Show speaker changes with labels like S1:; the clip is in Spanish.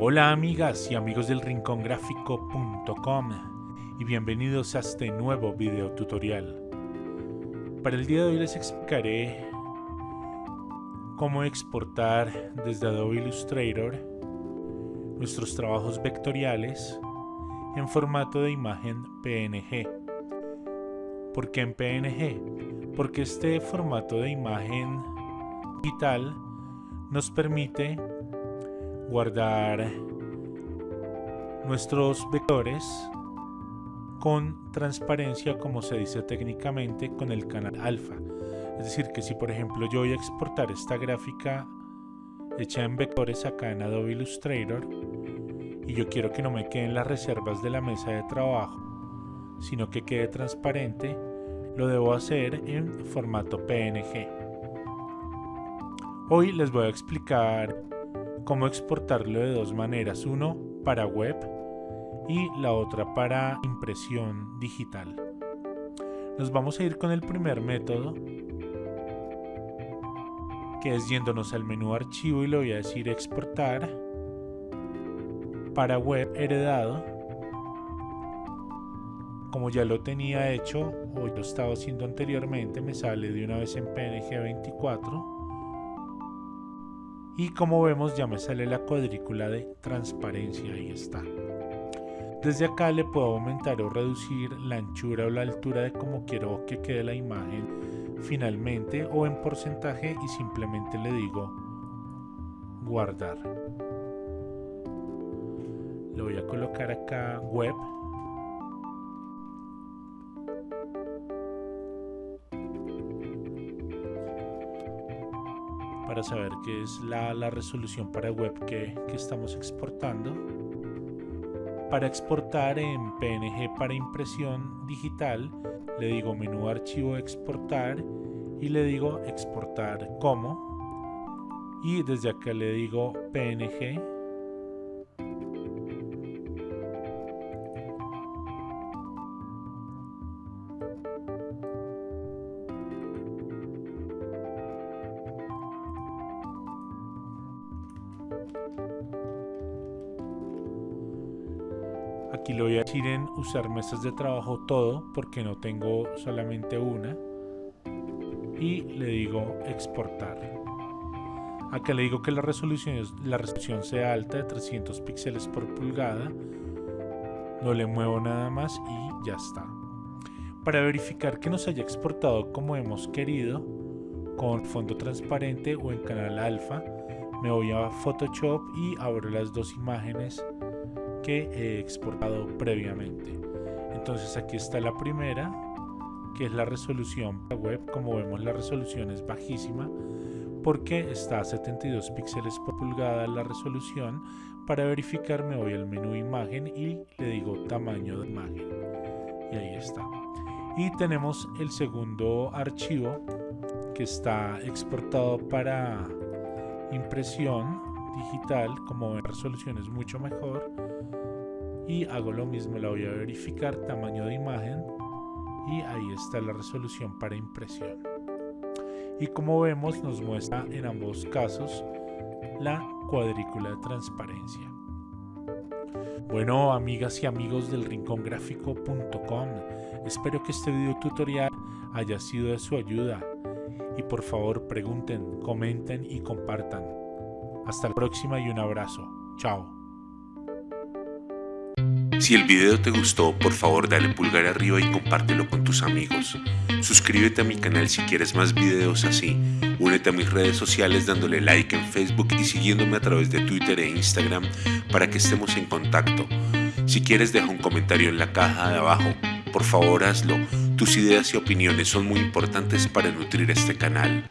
S1: Hola amigas y amigos del rincongráfico.com y bienvenidos a este nuevo video tutorial. Para el día de hoy les explicaré cómo exportar desde Adobe Illustrator nuestros trabajos vectoriales en formato de imagen PNG. ¿Por qué en PNG? Porque este formato de imagen digital nos permite guardar nuestros vectores con transparencia como se dice técnicamente con el canal alfa. Es decir que si por ejemplo yo voy a exportar esta gráfica hecha en vectores acá en Adobe Illustrator y yo quiero que no me queden las reservas de la mesa de trabajo sino que quede transparente lo debo hacer en formato PNG hoy les voy a explicar cómo exportarlo de dos maneras, uno para web y la otra para impresión digital. Nos vamos a ir con el primer método, que es yéndonos al menú archivo y le voy a decir exportar para web heredado. Como ya lo tenía hecho o lo estaba haciendo anteriormente, me sale de una vez en PNG 24 y como vemos ya me sale la cuadrícula de transparencia, ahí está. Desde acá le puedo aumentar o reducir la anchura o la altura de como quiero que quede la imagen finalmente o en porcentaje y simplemente le digo guardar. Le voy a colocar acá web para saber qué es la, resolución para web que, que estamos exportando. Para exportar en PNG para impresión digital, le digo menú archivo exportar y le digo exportar como. Y desde acá le digo PNG Aquí lo voy a decir en usar mesas de trabajo todo porque no tengo solamente una. Y le digo exportar. Acá le digo que la resolución, la resolución sea alta de 300 píxeles por pulgada. No le muevo nada más y ya está. Para verificar que nos haya exportado como hemos querido, con fondo transparente o en canal alfa, me voy a Photoshop y abro las dos imágenes que he exportado previamente. Entonces aquí está la primera, que es la resolución web. Como vemos la resolución es bajísima porque está a 72 píxeles por pulgada la resolución. Para verificar me voy al menú imagen y le digo tamaño de imagen. Y ahí está. Y tenemos el segundo archivo que está exportado para impresión digital. Como ven, resolución es mucho mejor y hago lo mismo, la voy a verificar, tamaño de imagen y ahí está la resolución para impresión. Y como vemos nos muestra en ambos casos la cuadrícula de transparencia. Bueno amigas y amigos del rincongráfico.com, espero que este video tutorial haya sido de su ayuda y por favor pregunten, comenten y compartan. Hasta la próxima y un abrazo. Chao.
S2: Si el video te gustó, por favor dale pulgar arriba y compártelo con tus amigos. Suscríbete a mi canal si quieres más videos así. Únete a mis redes sociales dándole like en Facebook y siguiéndome a través de Twitter e Instagram para que estemos en contacto. Si quieres deja un comentario en la caja de abajo. Por favor hazlo. Tus ideas y opiniones son muy importantes para nutrir este canal.